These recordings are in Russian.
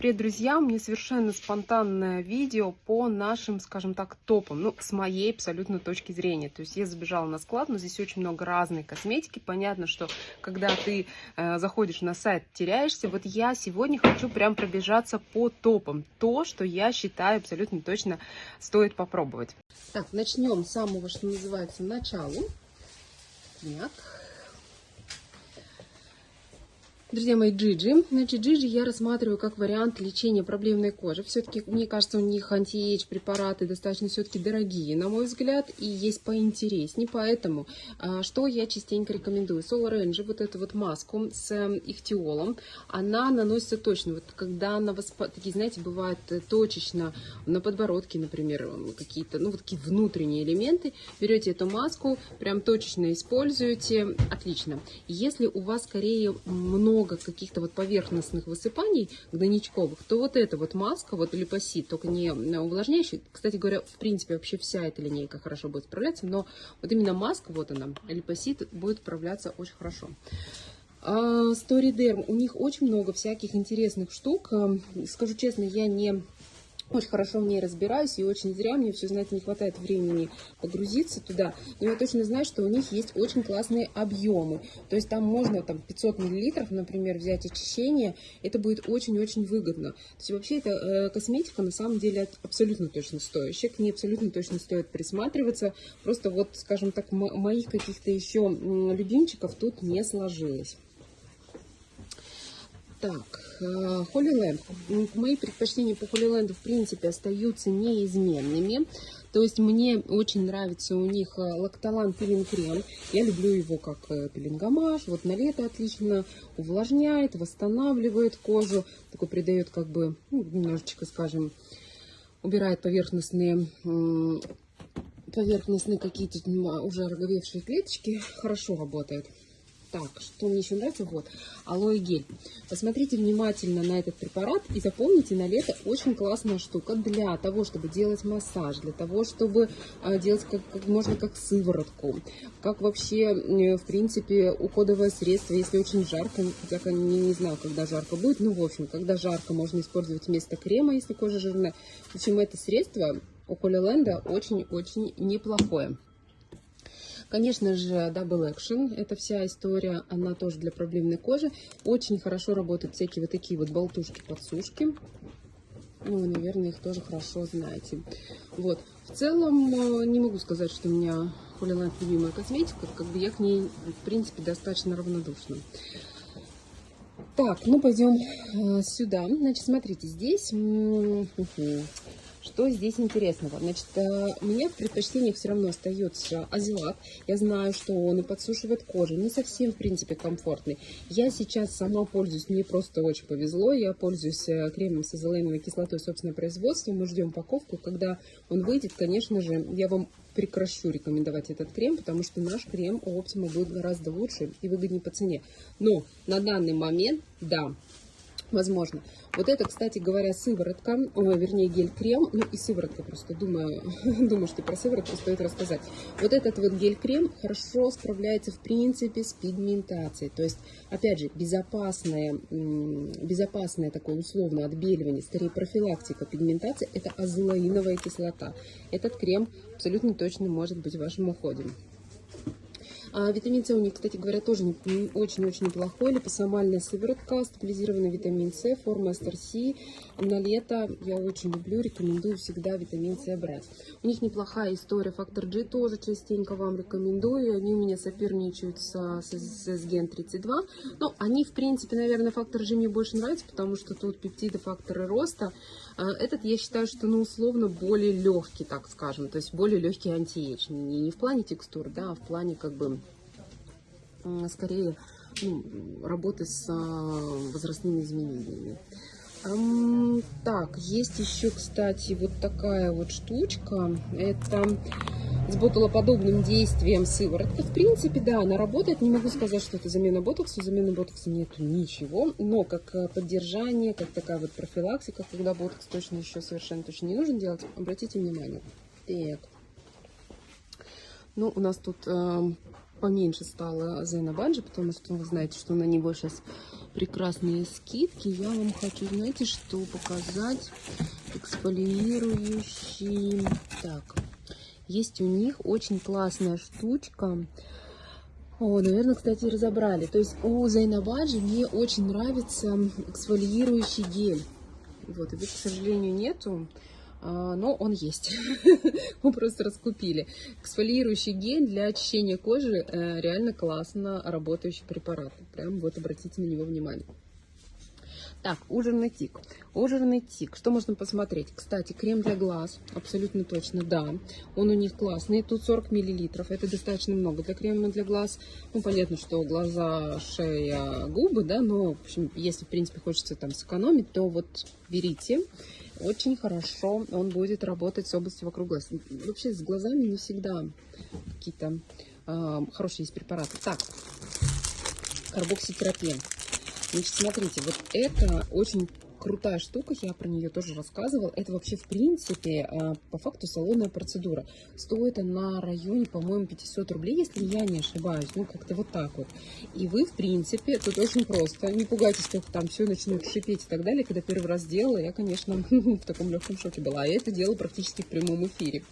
Привет, друзья! Мне совершенно спонтанное видео по нашим, скажем так, топам, ну, с моей абсолютно точки зрения. То есть я забежала на склад, но здесь очень много разной косметики. Понятно, что когда ты э, заходишь на сайт, теряешься. Вот я сегодня хочу прям пробежаться по топам. То, что я считаю абсолютно точно стоит попробовать. Так, начнем с самого, что называется, началу. Так. Друзья мои, Джиджи. Значит, Джиджи я рассматриваю как вариант лечения проблемной кожи. Все-таки, мне кажется, у них anti-age препараты достаточно все-таки дорогие, на мой взгляд, и есть поинтереснее. Поэтому, а, что я частенько рекомендую? Solar Energy, вот эту вот маску с эм, ихтиолом, она наносится точно. Вот когда она такие, знаете, бывает э, точечно на подбородке, например, какие-то, ну, вот такие внутренние элементы, берете эту маску, прям точечно используете, отлично. Если у вас скорее много много каких-то вот поверхностных высыпаний гнойничковых, то вот эта вот маска, вот липосит, только не увлажняющий, кстати говоря, в принципе вообще вся эта линейка хорошо будет справляться, но вот именно маска, вот она, липосит, будет справляться очень хорошо. Storyderm, у них очень много всяких интересных штук. Скажу честно, я не очень хорошо в ней разбираюсь, и очень зря мне все, знаете, не хватает времени погрузиться туда. Но я точно знаю, что у них есть очень классные объемы. То есть там можно там 500 миллилитров, например, взять очищение. Это будет очень-очень выгодно. То есть вообще эта э, косметика на самом деле абсолютно точно стоящая. К ней абсолютно точно стоит присматриваться. Просто вот, скажем так, моих каких-то еще любимчиков тут не сложилось. Так, Holy Land. Мои предпочтения по Land, в принципе, остаются неизменными. То есть мне очень нравится у них э, лактолан пилинг крем. Я люблю его как э, пилингомаж. Вот на лето отлично увлажняет, восстанавливает кожу. Такой придает как бы, ну, немножечко, скажем, убирает поверхностные поверхностные какие-то уже роговевшие клеточки. Хорошо работает. Так, что мне еще нравится? Вот, алоэ гель. Посмотрите внимательно на этот препарат и запомните, на лето очень классная штука для того, чтобы делать массаж, для того, чтобы э, делать как, как можно как сыворотку, как вообще, в принципе, уходовое средство, если очень жарко, хотя не, не знаю, когда жарко будет, ну, в общем, когда жарко, можно использовать вместо крема, если кожа жирная. В общем, это средство у Холиленда очень-очень неплохое. Конечно же, Double Action, это вся история, она тоже для проблемной кожи. Очень хорошо работают всякие вот такие вот болтушки-подсушки. Ну, вы, наверное, их тоже хорошо знаете. Вот. В целом, э, не могу сказать, что у меня Holy любимая косметика. Как бы я к ней, в принципе, достаточно равнодушна. Так, ну пойдем э, сюда. Значит, смотрите, здесь что здесь интересного? Значит, э, у меня в предпочтениях все равно остается азилат. Я знаю, что он и подсушивает кожу, не совсем, в принципе, комфортный. Я сейчас сама пользуюсь, мне просто очень повезло. Я пользуюсь э, кремом с азоленовой кислотой собственного производства. Мы ждем упаковку. Когда он выйдет, конечно же, я вам прекращу рекомендовать этот крем, потому что наш крем у Optima будет гораздо лучше и выгоднее по цене. Но на данный момент, да, возможно. Вот это, кстати говоря, сыворотка, ой, вернее гель-крем, ну и сыворотка просто, думаю, думаю, что про сыворотку стоит рассказать. Вот этот вот гель-крем хорошо справляется в принципе с пигментацией, то есть, опять же, безопасное, безопасное такое условно отбеливание, скорее профилактика пигментации, это азолаиновая кислота. Этот крем абсолютно точно может быть вашим уходом. А витамин С у них, кстати говоря, тоже очень-очень неплохой. Липосомальная сыворотка, стабилизированный витамин С, форма SRC. На лето я очень люблю, рекомендую всегда витамин С брать. У них неплохая история. Фактор G тоже частенько вам рекомендую. Они у меня соперничают с, с, с SGN 32. Но они, в принципе, наверное, фактор G мне больше нравится, потому что тут пептиды, факторы роста. А этот, я считаю, что, ну, условно, более легкий, так скажем. То есть более легкий антиэйдж. Не, не в плане текстур, да, а в плане, как бы, скорее ну, работы с а, возрастными изменениями. Так, есть еще, кстати, вот такая вот штучка. Это с ботулоподобным действием сыворотка. В принципе, да, она работает. Не могу сказать, что это замена ботокса. Замены ботокса нету ничего. Но как э, поддержание, как такая вот профилактика, когда ботокс точно еще совершенно точно не нужен делать, обратите внимание. Так. Ну, у нас тут поменьше стала Зена Баджи, потому что вы знаете, что на него сейчас прекрасные скидки. Я вам хочу, знаете, что показать? Эксфолиирующий. Так, есть у них очень классная штучка. О, наверное, кстати, разобрали. То есть у Зайнабаджи мне очень нравится эксфолиирующий гель. Вот, его, к сожалению, нету. А, но он есть. Мы просто раскупили. Эксфолиирующий гель для очищения кожи э, реально классно работающий препарат. Прям вот обратите на него внимание. Так, ужирный тик. Ужирный тик. Что можно посмотреть? Кстати, крем для глаз. Абсолютно точно, да. Он у них классный. Тут 40 миллилитров. Это достаточно много для крема для глаз. Ну, понятно, что глаза, шея, губы, да. Но, в общем, если, в принципе, хочется там сэкономить, то вот берите очень хорошо он будет работать с областью вокруг глаз. Вообще с глазами не всегда какие-то э, хорошие есть препараты. Так, карбокситерапия. Значит, смотрите, вот это очень крутая штука, я про нее тоже рассказывала. Это вообще, в принципе, а, по факту салонная процедура. Стоит она районе, по-моему, 500 рублей, если я не ошибаюсь. Ну, как-то вот так вот. И вы, в принципе, тут очень просто. Не пугайтесь, что там все начнет шипеть и так далее. Когда первый раз делала, я, конечно, в таком легком шоке была. А это делала практически в прямом эфире.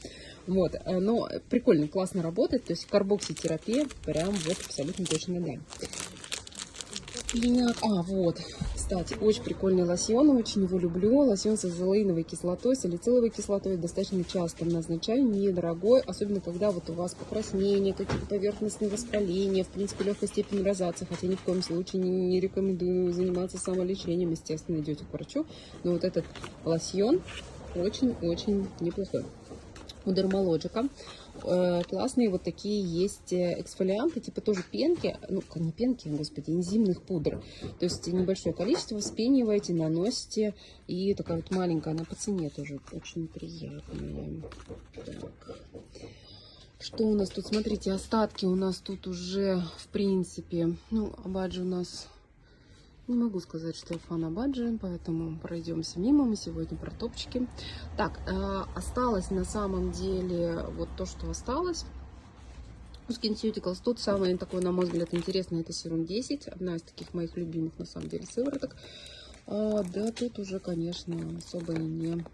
Вот, э, но прикольно, классно работает. То есть карбокситерапия прям вот абсолютно точно да. Пиняк. А, вот. Кстати, очень прикольный лосьон, очень его люблю. Лосьон с азолеиновой кислотой, салициловой кислотой. Достаточно часто назначаю, недорогой. Особенно, когда вот у вас покраснение, какие-то поверхностные воспаления, в принципе, легкая степень розации. Хотя ни в коем случае не рекомендую заниматься самолечением. Естественно, идете к врачу. Но вот этот лосьон очень-очень неплохой. У Дермалоджика Э, классные вот такие есть э, эксфолианты, типа тоже пенки, ну, не пенки, господи, энзимных пудр. То есть небольшое количество вспениваете, наносите, и такая вот маленькая, она по цене тоже очень приятная. Так. Что у нас тут? Смотрите, остатки у нас тут уже, в принципе, ну, Абаджи у нас не могу сказать, что я фан Абаджи, поэтому пройдемся мимо. Мы сегодня про топчики. Так, э, осталось на самом деле вот то, что осталось. SkinCeuticals тут самое такое, на мой взгляд, интересное, это серум 10. Одна из таких моих любимых, на самом деле, сывороток. А, да, тут уже, конечно, особо и не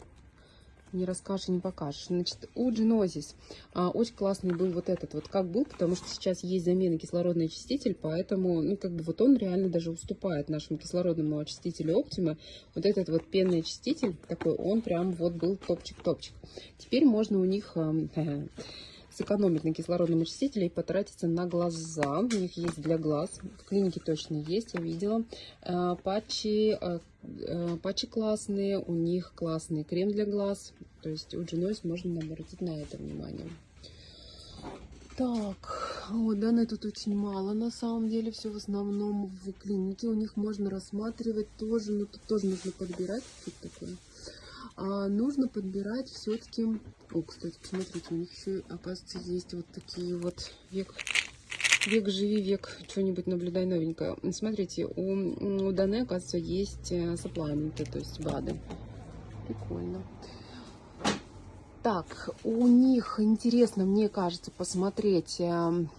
не расскажешь не покажешь. Значит, у Genesis а, очень классный был вот этот вот, как был, потому что сейчас есть замена кислородный очиститель, поэтому, ну, как бы вот он реально даже уступает нашему кислородному очистителю Optima. Вот этот вот пенный очиститель такой, он прям вот был топчик-топчик. Теперь можно у них... Э, сэкономить на кислородном очистителе и потратиться на глаза. У них есть для глаз. В клинике точно есть, я видела. Э, патчи, э, э, патчи классные, у них классный крем для глаз. То есть у Genoise можно обратить на это внимание. Так, вот данные тут очень мало, на самом деле, все в основном в клинике. У них можно рассматривать тоже, но тут тоже нужно подбирать. Что такое? А, нужно подбирать все-таки... О, кстати, посмотрите, у них еще, оказывается, есть вот такие вот век... Век живи, век что-нибудь наблюдай новенькое. Смотрите, у, у Дане, оказывается, есть э, саплайменты, то есть БАДы. Прикольно. Так, у них интересно, мне кажется, посмотреть эм,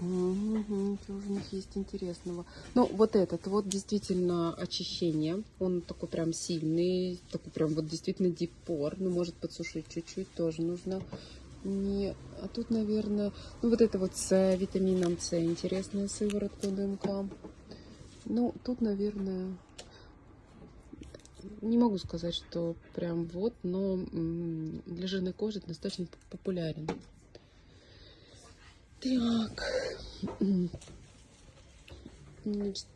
Угу, что у них есть интересного? Ну, вот этот вот действительно очищение. Он такой прям сильный, такой прям вот действительно дипор. Ну, может подсушить чуть-чуть тоже нужно. Не, а тут, наверное, ну вот это вот с витамином С интересная сыворотка ДМК. Ну, тут, наверное, не могу сказать, что прям вот, но для жирной кожи достаточно популярен. Так. Значит,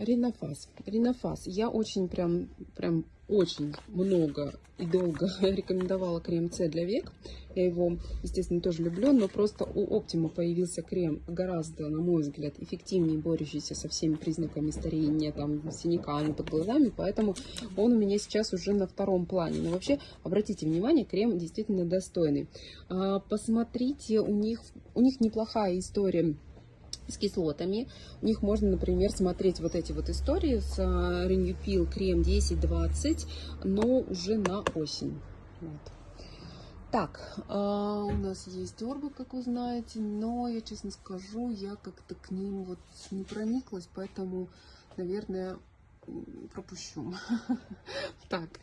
Ринофас. Ринофас. Я очень прям, прям очень много и долго рекомендовала крем С для век. Я его, естественно, тоже люблю, но просто у Optima появился крем гораздо, на мой взгляд, эффективнее борющийся со всеми признаками старения, там, синяками под глазами, поэтому он у меня сейчас уже на втором плане. Но вообще, обратите внимание, крем действительно достойный. А, посмотрите, у них, у них неплохая история с кислотами. У них можно, например, смотреть вот эти вот истории с а, Renewpil крем 10-20, но уже на осень. Вот. Так, а, у нас есть орбы, как вы знаете, но я честно скажу, я как-то к ним вот не прониклась, поэтому, наверное, пропущу. Так,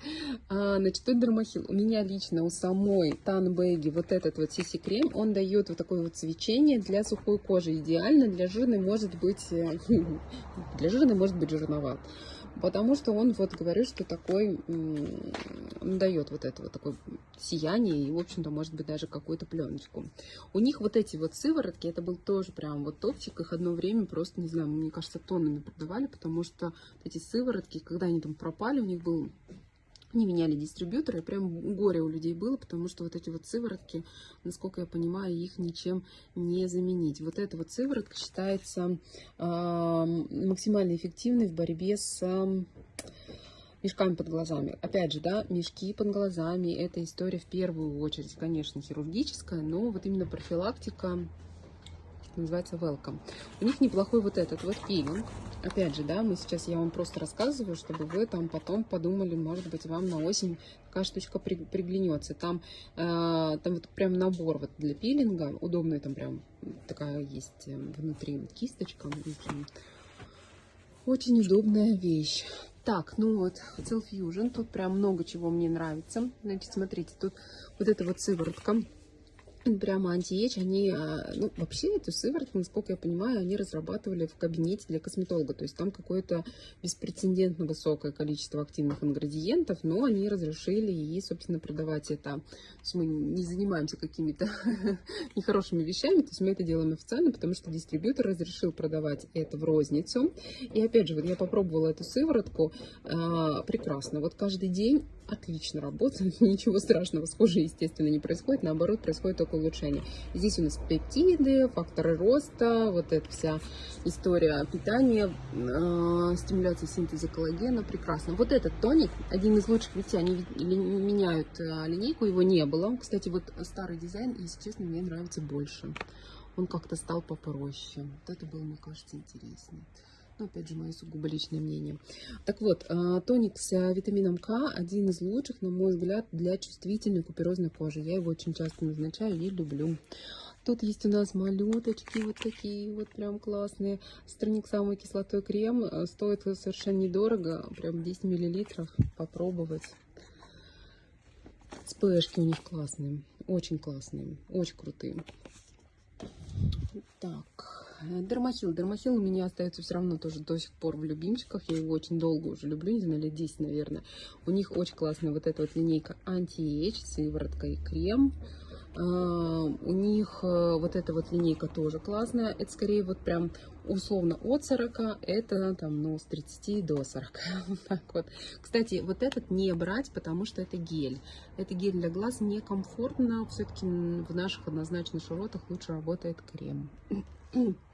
а, значит, тут дермахил. У меня лично, у самой Танбеги вот этот вот CC крем, он дает вот такое вот свечение для сухой кожи. Идеально для жирной может быть, э, для жирной может быть жирноват. Потому что он, вот говорю, что такой, он дает вот это вот такое сияние и, в общем-то, может быть, даже какую-то пленочку. У них вот эти вот сыворотки, это был тоже прям вот топчик, их одно время просто, не знаю, мне кажется, тоннами продавали, потому что эти сыворотки, когда они там пропали, у них был не меняли дистрибьюторы, прям горе у людей было, потому что вот эти вот сыворотки, насколько я понимаю, их ничем не заменить. Вот эта вот сыворотка считается э, максимально эффективной в борьбе с э, мешками под глазами. Опять же, да, мешки под глазами, это история в первую очередь, конечно, хирургическая, но вот именно профилактика называется Welcome. У них неплохой вот этот вот пилинг. Опять же, да, мы сейчас, я вам просто рассказываю, чтобы вы там потом подумали, может быть, вам на осень такая штучка при, приглянется. Там, э, там вот прям набор вот для пилинга, удобный там прям такая есть э, внутри кисточка. Очень удобная вещь. Так, ну вот, Cell Fusion, тут прям много чего мне нравится. Значит, смотрите, тут вот эта вот сыворотка прямо антиэйдж, они, а, ну, вообще эту сыворотку, насколько я понимаю, они разрабатывали в кабинете для косметолога, то есть там какое-то беспрецедентно высокое количество активных ингредиентов, но они разрешили и, собственно, продавать это. То есть мы не занимаемся какими-то нехорошими вещами, то есть мы это делаем официально, потому что дистрибьютор разрешил продавать это в розницу. И опять же, вот я попробовала эту сыворотку, а, прекрасно, вот каждый день отлично работает, ничего страшного с кожей, естественно, не происходит, наоборот, происходит только улучшение. Здесь у нас пептиды, факторы роста, вот эта вся история питания, э, стимуляция синтеза коллагена, прекрасно. Вот этот тоник, один из лучших, видите, они меняют э, линейку, его не было. Кстати, вот старый дизайн, если честно, мне нравится больше. Он как-то стал попроще. Вот это было, мне кажется, интереснее. Ну, опять же, мое сугубо личное мнение. Так вот, а, тоник с а, витамином К один из лучших, на мой взгляд, для чувствительной куперозной кожи. Я его очень часто назначаю и люблю. Тут есть у нас малюточки вот такие вот прям классные. Страник самый кислотой крем. А, стоит совершенно недорого. Прям 10 миллилитров. Попробовать. СПшки у них классные. Очень классные. Очень крутые. Так. Dermaheal. Dermaheal у меня остается все равно тоже до сих пор в любимчиках. Я его очень долго уже люблю, не знаю, лет 10, наверное. У них очень классная вот эта вот линейка anti-age, сыворотка и крем. А, у них э, вот эта вот линейка тоже классная. Это скорее вот прям условно от 40, это там, ну, с 30 до 40. так вот. Кстати, вот этот не брать, потому что это гель. Это гель для глаз некомфортно. Все-таки в наших однозначно широтах лучше работает крем.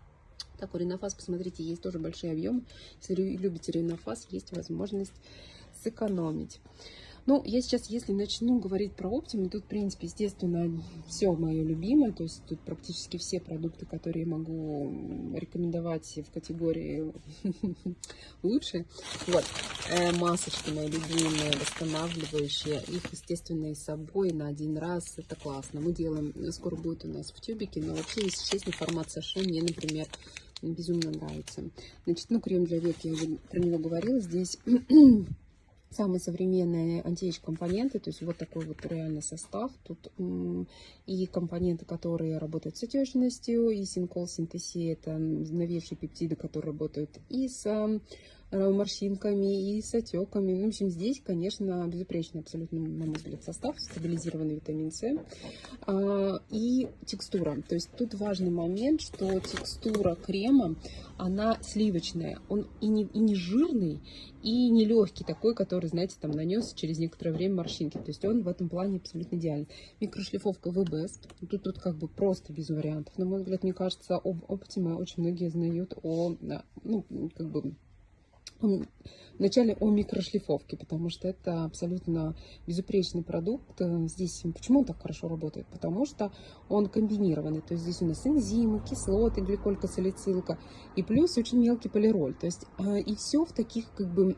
Так, у Ренофас, посмотрите, есть тоже большие объемы. Если любите Ренофас, есть возможность сэкономить. Ну, я сейчас, если начну говорить про Оптиму, тут, в принципе, естественно, все мое любимое. То есть тут практически все продукты, которые я могу рекомендовать в категории лучше. Вот, э, масочки мои любимые, восстанавливающие. Их, естественно, и с собой на один раз. Это классно. Мы делаем, скоро будет у нас в тюбике, но вообще, если честно, формат саше мне, например, безумно нравится. Значит, ну, крем для век, я уже про него говорила. Здесь самые современные антиэйдж компоненты, то есть вот такой вот реальный состав. Тут и компоненты, которые работают с отечностью, и синкол синтези, это новейшие пептиды, которые работают и с морщинками и с отеками. Ну, в общем, здесь, конечно, безупречный абсолютно, на мой взгляд, состав, стабилизированный витамин С а, и текстура. То есть тут важный момент, что текстура крема, она сливочная. Он и не, и не жирный, и не легкий, такой, который, знаете, там нанес через некоторое время морщинки. То есть он в этом плане абсолютно идеальный. Микрошлифовка ВБС. Тут, тут как бы просто без вариантов. На мой взгляд, мне кажется, об Optima очень многие знают о, ну, как бы вначале о микрошлифовке, потому что это абсолютно безупречный продукт. Здесь почему он так хорошо работает? Потому что он комбинированный. То есть здесь у нас энзимы, кислоты, гликолькосалицилка и плюс очень мелкий полироль. То есть э, и все в таких как бы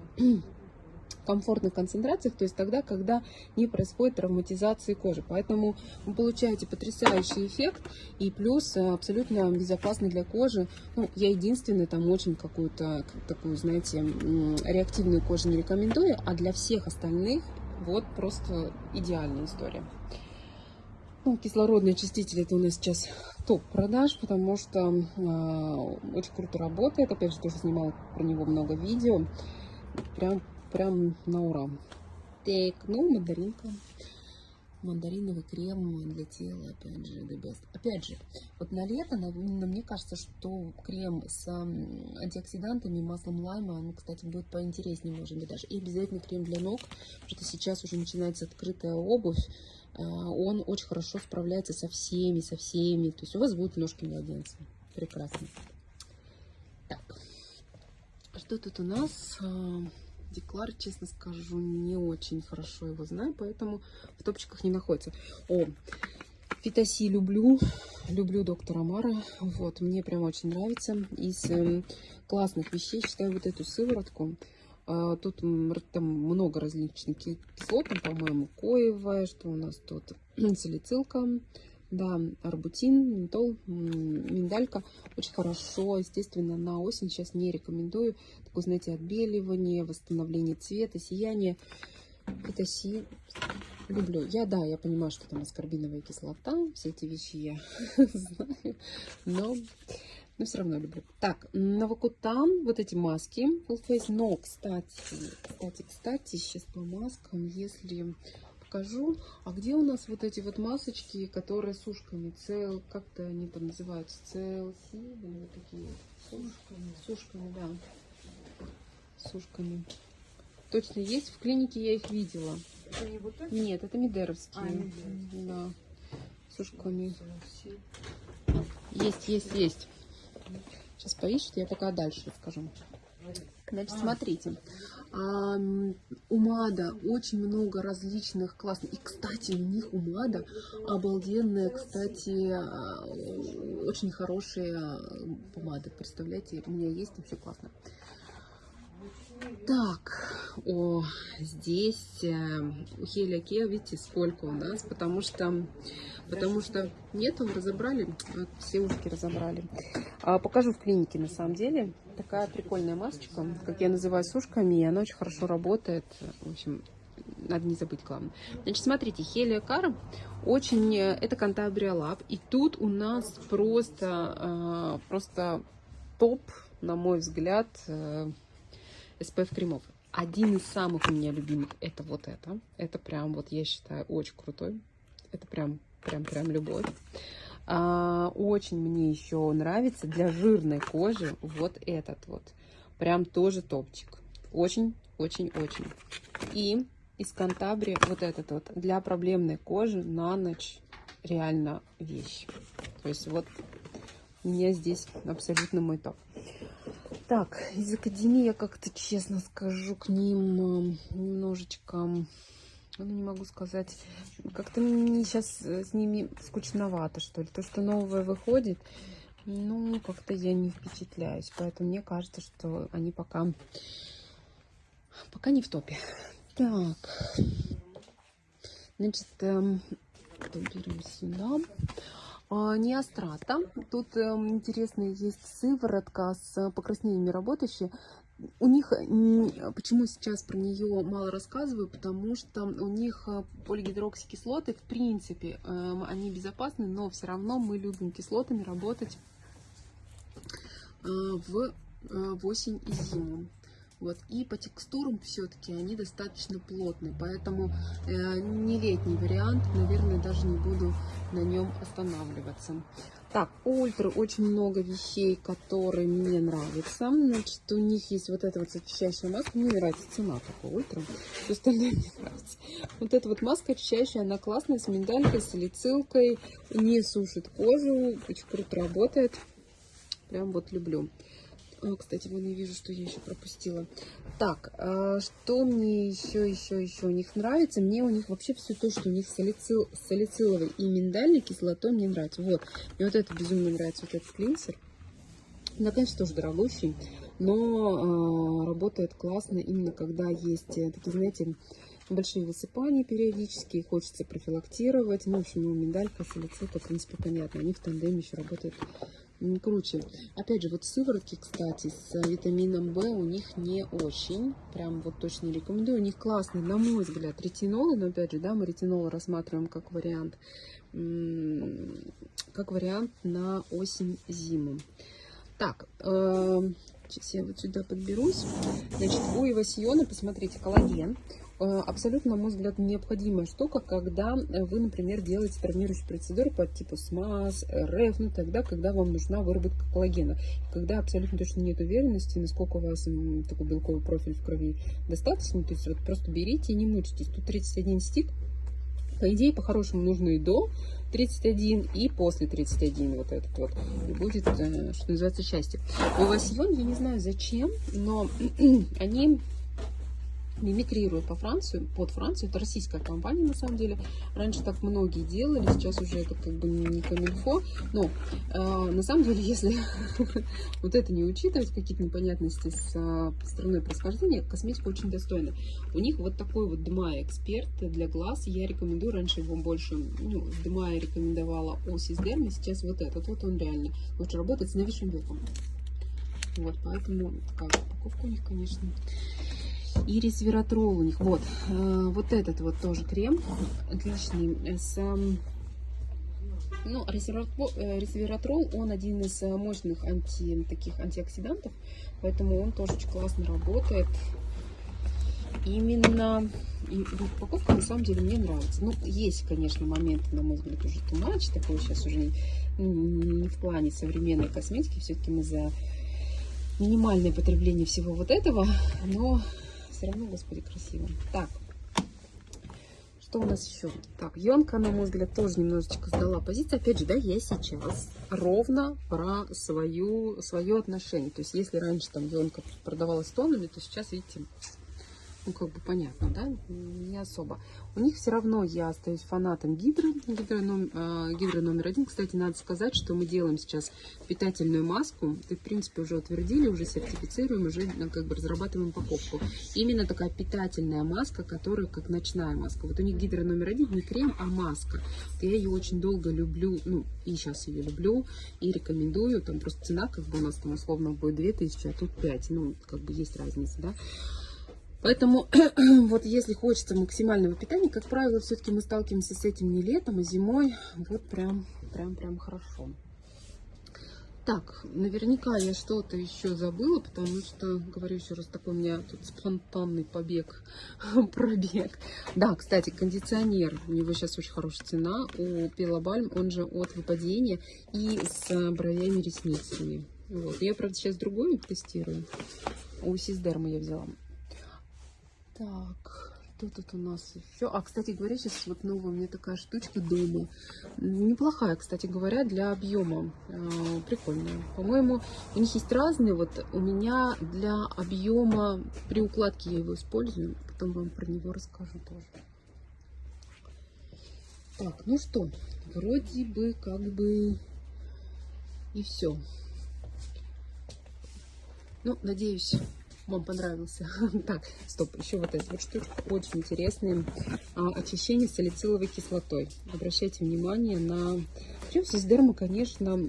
комфортных концентрациях, то есть тогда, когда не происходит травматизации кожи. Поэтому вы получаете потрясающий эффект и плюс э, абсолютно безопасный для кожи. Ну, я единственная там очень какую-то такую, знаете, реактивную кожу не рекомендую, а для всех остальных вот просто идеальная история. Ну, кислородный очиститель это у нас сейчас топ продаж, потому что э, очень круто работает. Опять же, тоже снимала про него много видео. Прям прям на ура. Так, ну, мандаринка. Мандариновый крем для тела, опять же, the best. Опять же, вот на лето, на, на, мне кажется, что крем с антиоксидантами, маслом лайма, он, кстати, будет поинтереснее, может быть, даже. И обязательно крем для ног, потому что сейчас уже начинается открытая обувь. А, он очень хорошо справляется со всеми, со всеми. То есть у вас будут ножки младенца. Прекрасно. Так, что тут у нас? А, Деклар, честно скажу, не очень хорошо его знаю, поэтому в топчиках не находится. О, Фитоси люблю, люблю доктора Мара, вот, мне прям очень нравится. Из э, классных вещей считаю вот эту сыворотку. Э, тут там много различных кислот, по-моему, коевая, что у нас тут, салицилка, да, арбутин, ментол, миндалька. Очень хорошо, естественно, на осень сейчас не рекомендую. Такое, знаете, отбеливание, восстановление цвета, сияние. Это си люблю. Я, да, я понимаю, что там аскорбиновая кислота, все эти вещи я знаю, но, но все равно люблю. Так, Новокутан, вот эти маски, Full Face, но, кстати, кстати, кстати, сейчас по маскам, если покажу. А где у нас вот эти вот масочки, которые с ушками? Цел, как-то они там называются? Целси, или вот такие? С ушками. С ушками, да. С ушками. Точно есть. В клинике я их видела. Это не вот это? Нет, это мидеровские. А, мидеровские. Да. С ушками. Есть, есть, есть. Сейчас поищут, я пока дальше расскажу. Значит, смотрите, у МАДа очень много различных классных. И, кстати, у них у МАДа обалденные, кстати, а, очень хорошие помады. Представляете, у меня есть вообще классно. Так, о, здесь э, у Хеля Кеа, видите, сколько у нас, потому что, потому что нету, разобрали, вот, все ушки разобрали. А, покажу в клинике, на самом деле, такая прикольная масочка, как я называю, с ушками, и она очень хорошо работает, в общем, надо не забыть, главное. Значит, смотрите, Хелия Кар очень, э, это Кантабрия Лаб, и тут у нас просто, э, просто топ, на мой взгляд, SPF кремов. Один из самых у меня любимых это вот это. Это прям вот я считаю очень крутой. Это прям прям прям любовь. А, очень мне еще нравится для жирной кожи вот этот вот. Прям тоже топчик. Очень, очень, очень. И из Кантабри вот этот вот для проблемной кожи на ночь реально вещь. То есть вот у меня здесь абсолютно мой топ. Так, из Академии я как-то, честно скажу, к ним э, немножечко, ну, не могу сказать, как-то мне сейчас э, с ними скучновато, что ли. То, что новое выходит, ну, как-то я не впечатляюсь. Поэтому мне кажется, что они пока, пока не в топе. Так, значит, эм, берем сюда. А, Неострата. Тут эм, интересная есть сыворотка с покраснениями работающая. У них, почему сейчас про нее мало рассказываю, потому что у них э, полигидроксикислоты, в принципе, эм, они безопасны, но все равно мы любим кислотами работать э, э, в осень и зиму. Вот. И по текстурам все-таки они достаточно плотные, поэтому э, не летний вариант, наверное, даже не буду на нем останавливаться. Так, ультра очень много вещей, которые мне нравятся. Значит, у них есть вот эта вот очищающая маска. Мне нравится цена такой ультра. Все остальное мне нравится. Вот эта вот маска очищающая, она классная, с миндалькой, с салицилкой. Не сушит кожу, очень круто работает. Прям вот люблю. А, кстати, вон я вижу, что я еще пропустила. Так, а, что мне еще, еще, еще у них нравится? Мне у них вообще все то, что у них салицил, салициловый и миндальной кислотой мне нравится. Вот, мне вот это безумно нравится, вот этот клинсер. Ну, конечно, тоже дорогущий. но э, работает классно именно когда есть э, такие, знаете, большие высыпания периодически, хочется профилактировать. Ну, в общем, миндалька, салицилка, в принципе, понятно. Они в тандеме еще работают круче. Опять же, вот сыворотки, кстати, с витамином В у них не очень. Прям вот точно рекомендую. У них классный, на мой взгляд, ретинолы. Но опять же, да, мы ретинол рассматриваем как вариант, как вариант на осень-зиму. Так, э, сейчас я вот сюда подберусь. Значит, у Ивасиона, посмотрите, коллаген. Э, абсолютно, на мой взгляд, необходимая штука, когда вы, например, делаете травмирующие процедуры по типу СМАС, РФ, ну тогда, когда вам нужна выработка коллагена. Когда абсолютно точно нет уверенности, насколько у вас такой белковый профиль в крови достаточно, то есть вот просто берите и не мучитесь. Тут 31 стик, по идее, по-хорошему нужно и до 31, и после 31 вот этот вот. И будет, э, что называется, счастье. У вас сегодня, я не знаю зачем, но они мимикрирует по Францию, под Францию. Это российская компания, на самом деле. Раньше так многие делали, сейчас уже это как бы не камильфо. Но э, на самом деле, если вот это не учитывать, какие-то непонятности с э, страной происхождения, косметика очень достойна. У них вот такой вот Дмай эксперт для глаз. Я рекомендую, раньше его больше, ну, Дмай рекомендовала Осис Дерми, сейчас вот этот. Вот он реально лучше работает с новейшим белком. Вот, поэтому такая упаковка у них, конечно и resveratrol у них. Вот, э, вот этот вот тоже крем отличный. С, ну, resveratrol, э, он один из э, мощных анти, таких антиоксидантов, поэтому он тоже очень классно работает. Именно и упаковка на самом деле мне нравится. Ну, есть, конечно, моменты, на мой взгляд, уже тумач, такой сейчас уже не, не в плане современной косметики, все-таки мы за минимальное потребление всего вот этого, но все равно, господи, красиво. Так, что у нас еще? Так, Йонка, на мой взгляд, тоже немножечко сдала позицию. Опять же, да, я сейчас ровно про свою, свое отношение. То есть, если раньше там Йонка продавалась тонами, то сейчас, видите, ну, как бы понятно, да, не особо. У них все равно я остаюсь фанатом гидры, гидро, номер, э, гидро номер один. Кстати, надо сказать, что мы делаем сейчас питательную маску. Ты, в принципе, уже утвердили, уже сертифицируем, уже ну, как бы разрабатываем упаковку. Именно такая питательная маска, которая как ночная маска. Вот у них гидро номер один не крем, а маска. Я ее очень долго люблю, ну, и сейчас ее люблю, и рекомендую. Там просто цена, как бы у нас там условно будет 2000, а тут 5. Ну, как бы есть разница, да. Поэтому вот если хочется максимального питания, как правило, все-таки мы сталкиваемся с этим не летом, а зимой. Вот прям, прям, прям хорошо. Так, наверняка я что-то еще забыла, потому что, говорю еще раз, такой у меня тут спонтанный побег, пробег. Да, кстати, кондиционер, у него сейчас очень хорошая цена, у Пелобальм, он же от выпадения и с бровями ресницами. Вот. Я, правда, сейчас другой тестирую. У Сиздерма я взяла. Так, что тут у нас еще? А, кстати говоря, сейчас вот новая меня такая штучка дома. Неплохая, кстати говоря, для объема. А, прикольная. По-моему, у них есть разные. Вот у меня для объема при укладке я его использую. Потом вам про него расскажу тоже. Так, ну что, вроде бы как бы и все. Ну, надеюсь, вам понравился. Так, стоп, еще вот эта вот штучка, очень интересная. А, очищение салициловой кислотой. Обращайте внимание на... Прям сиздерма, конечно,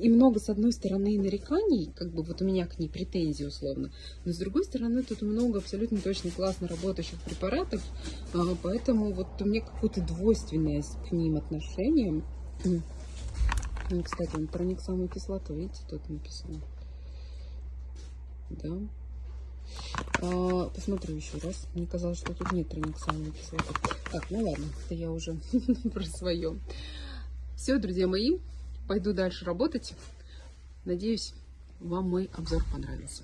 и много, с одной стороны, нареканий, как бы вот у меня к ней претензии условно, но с другой стороны, тут много абсолютно точно классно работающих препаратов, а, поэтому вот у меня какое-то двойственное к ним отношение. Ну, кстати, он проник самую кислоту, видите, тут написано. Да. А, посмотрю еще раз. Мне казалось, что тут нет трониксановой кислоты. Так, ну ладно, это я уже про свое. Все, друзья мои, пойду дальше работать. Надеюсь, вам мой обзор понравился.